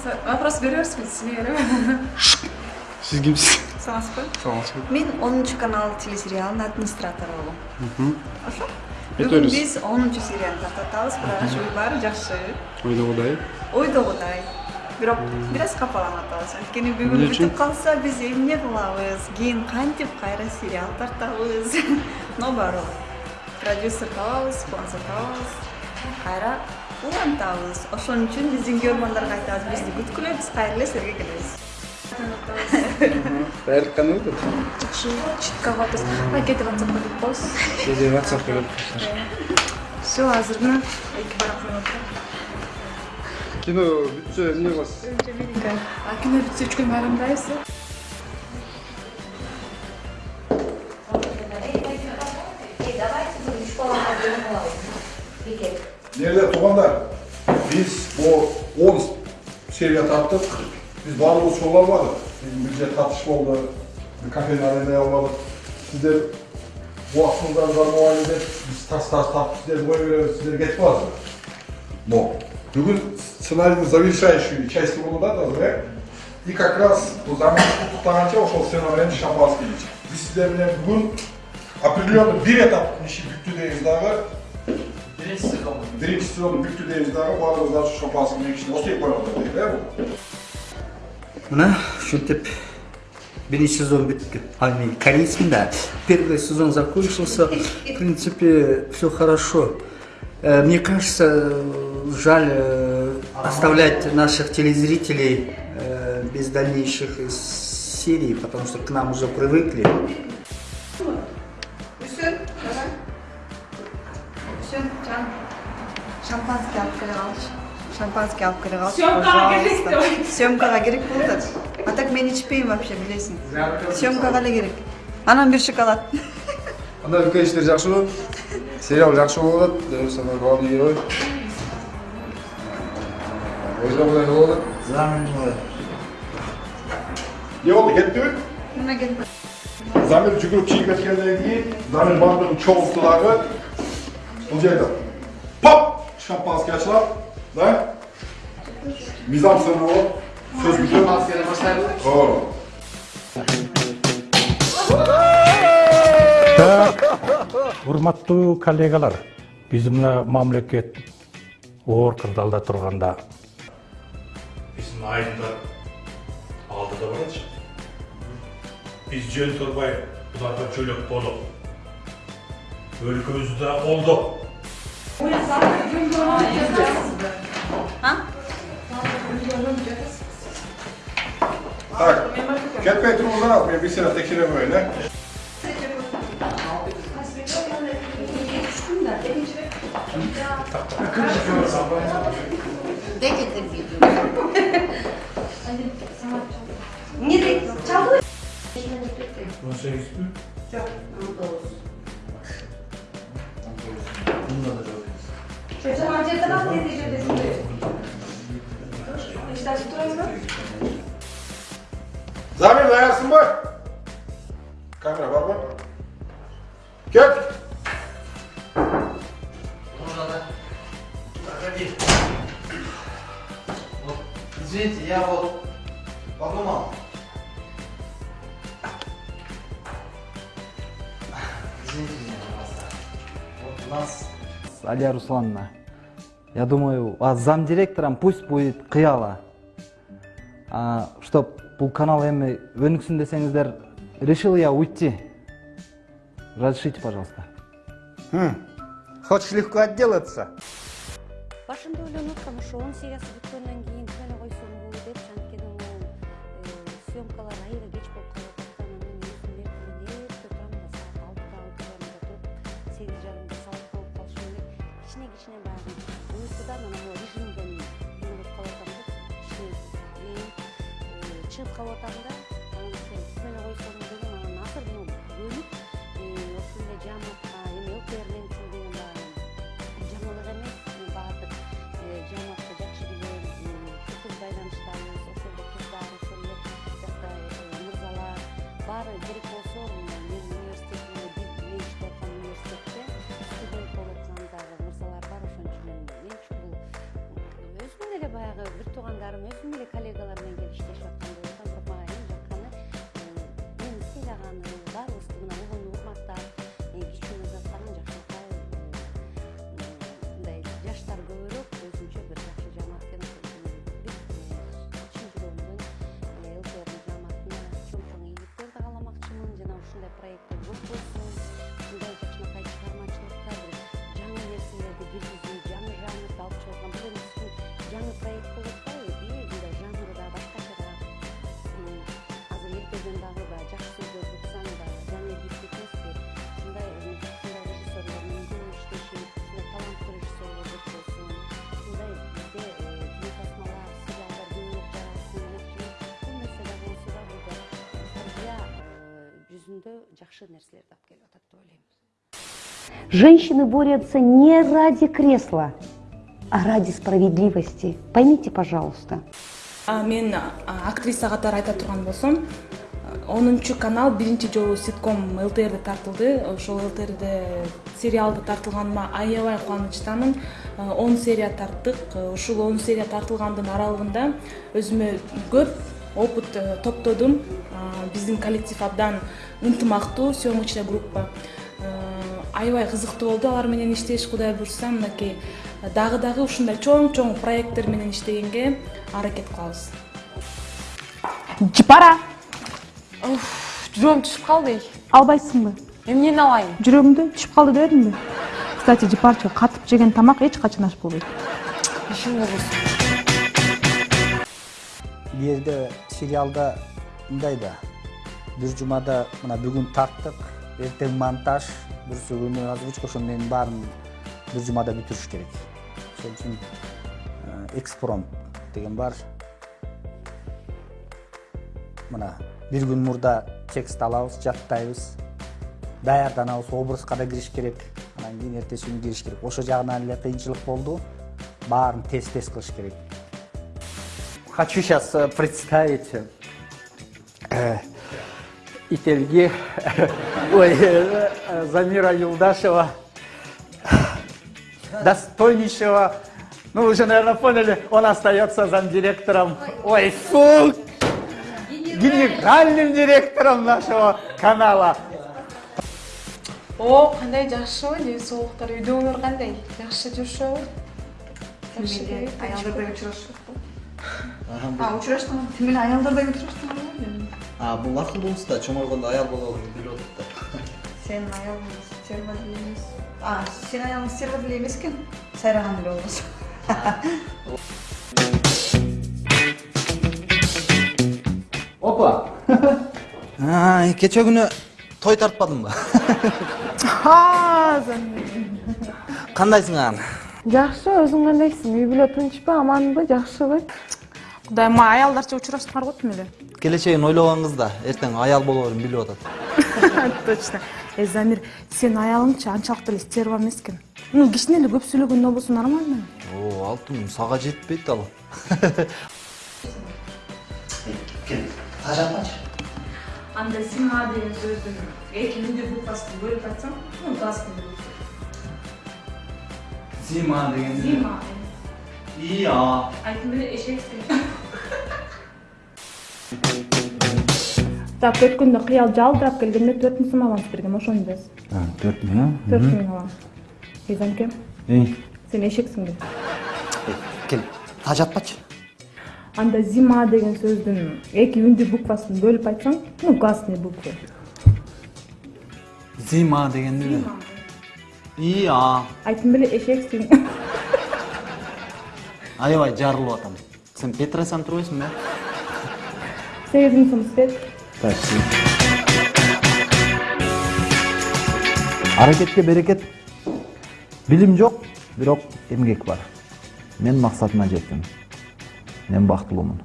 Вопрос берерсің түсіне беремін сиз кимсиз саламатсызбы саламатсызбы мен онунчу канал телесериалынын администратору болом ошо бүгүн биз онунчу серияны тартатабыз бирок баары жакшы ойдогудай ойдогудай бирок бир аз капаланып атабыз анткени бүгүн бүтүп калса биз эмне кылабыз кийин кантип кайра сериал тартабыз но барыбыр продюсер табабыз спонсор табабыз кайра улантабыз ошон үчүн биздин көрөрмандарга айтабыз бизди күткүлө биз кайра эле силерге келебиз даярдык кандай өтөт жақсы читка калыппыз а кетип ватсапка кетип коебуз кээде ватсапка берип все азыр мына эки барак кино бүтсө эмне кыласыз а кино бүтсө үчкө майрамдайбыз Değerli tuğanlar, biz bu 10 seviye tarttık. Biz barbuz şovlar vardı. Bizim büdce tartışma oldu. Bir kafenin arenaya yolladık. Sizler bu aklınızdan var muayenede biz tas tas tas sizler boy veriyoruz, sizler geç bazı. Но Bugün сценарийный завершающую часть было да, да, и как раз bu zaman tutanca ошол сценарийni шампанский içtik. Biz sizler менен бүгүн определенно bir этап işi бүттү дейбиз дагы Birinci sezon. Birinci sezonu büktü deyiz daha bağırızlar şu şampasını ekşini o tek koymadı değil mi bu? мына ушинтип биринчи сезон бүттү а эми корейский да первый сезон закончился в принципе все хорошо мне кажется жаль оставлять наших телезрителей без дальнейших серий потому что к нам уже привыкли Шампанский алып келе калчы. Шампанский алып келе калчы. Съемкага керек пожалуйста. Съемкага керек болуп атат. А так мен ичпейм вообще, билесиң. Съемкага эле керек. Анан бир шоколад. кандай үлкен иштер жакшыбы сериал жакшы болуп атат дәл самый главный герой ойдогудай болуп атат Ne oldu gitti mi? Мына келип. Zamir жүгіріп чиіп кеткеннен кейін Замир бандығын чоғытты дағы бұл жерде шампанский ашылады да мизам сыны болып сөз О. урматтуу коллегалар биз мына мамлекет оор кырдаалда турганда биздин айымдар алдыда баратчы биз жөн турбай буларга жөлөк болуп өлкөбүздү да колдоп Ha? Tak, get petrolunu atmıyor bir sıradakine böyle. De getir Ne de çaldı? Konsey üstü? Yok, burada olur. Так, кетпей тұрыңыздар ал, мен бір сені тексеремін öyle. Zamir dayansın mı? Kamera var mı? Gel. Извините, я вот подумал. Извините меня, пожалуйста. Вот у нас... Алия Руслановна, я думаю, а замдиректором пусть будет Кыяла. А, чтоб бұл канал эми өнүксүн десеңиздер, решил я уйти. Разрешите, пожалуйста. Хочешь легко отделаться? башында ойлонуп аткам ошо он сериясы бүткөндөн кийин кичине баягы уйкудан анан могу режимден эме болуп калып атам да кичине чыгып калып атам да анан ошо түгөнө койсом дегем бир туугандарым өзүм жүзүндө жакшы нерселерди алып келип атат деп ойлойм Женщины борются не ради кресла, а ради справедливости. Поймите, пожалуйста. А, мен актриса катары айта турган болсом онунчу канал биринчи жолу ситком лтрде тартылды ошол лтрде сериалды тартылганыма аябай кубанычтамын он серия тарттык ушул он серия тартылгандын аралыгында өзүмө көп опыт э, топтодум. А, биздин коллектив абдан ынтымактуу съемочная группа. Э, аябай кызыктуу болду. Алар менен иштеш кудай буюрса мынакей дагы дагы ушундай чоң чоң проекттер менен иштегенге аракет кылабыз. Жыпара! Жүрөгүм түшүп калды. Албайсыңбы? Эмнени алайын? Жүрөгүмдү түшүп калды дебедимби кстати жыпарчы катып жеген тамак эч качан аш болбойт. Ишиң болбосун бул жерде сериалда мындай да бир жумада мына бүгүн тарттык эртең монтаж бүрсү күнү озвучка менин баарын бир жумада бүтүрүш керек. Ошол үчүн экспромт деген бар. Мына бир күн мурда текст алабыз жаттайбыз. Даярданабыз образга да кириш керек анан кийин эртеси күнү кириш керек. Ошол жагынан эле кыйынчылык болду баарын тез тез кылыш керек. Хочу сейчас представить э, Ительги, ой, э, Замира Юлдашева, достойнейшего, ну вы уже, наверное, поняли, он остается замдиректором, ой, фу, генеральным директором нашего канала. о кандай жакшыбы ден соолуктар үйдөгүлөр кандай жакшы жүрүшөбү аялдар да учурашып а учураштыңар тим эле аялдар да учураштыңар А бул акылдуусу да чоңойгондо аял болобун билип атат да сенин аялың стерва деле эмес а сенин аялың стерва деле эмес экен сайраган эле болбосо опа! Кече күнү той тартпадыңбы кандайсың анан жакшы өзүң кандайсың үй бүлө тынчпы аманбы жакшыбы мага аялдарча учурашсаңар го тим эле келечегин ойлогон кыз да эртең аял болоорун билип атат точно. Э замир сенин аялыңчы анчалык деле стерва эмес экен ну кичине эле көп сүйлөгөндөн болсо нормально. О алтын сага жетпейт ал. Кел тажатмачы анда зима деген сөздүн эки үндүү буквасын бөлүп айтсаң ну гласный зима деген зима и а айтым эле эшексиң так өткөндө кыял жалдырап келгенде төрт миң сом аванс бергем ошону жаз төрт миң а төрт миң аванс эзанке эй сен эшексиңби кел тажатпачы анда зима деген сөздүн эки үндүү буквасын бөлүп айтсаң ну гласный буквы зима дегенди и а айтым эле эшексиң аябай жарылып атам сен э сегиз миң сом спет аракетке берекет билим жок бирок эмгек бар мен максатыма жеттим мен бактылуумун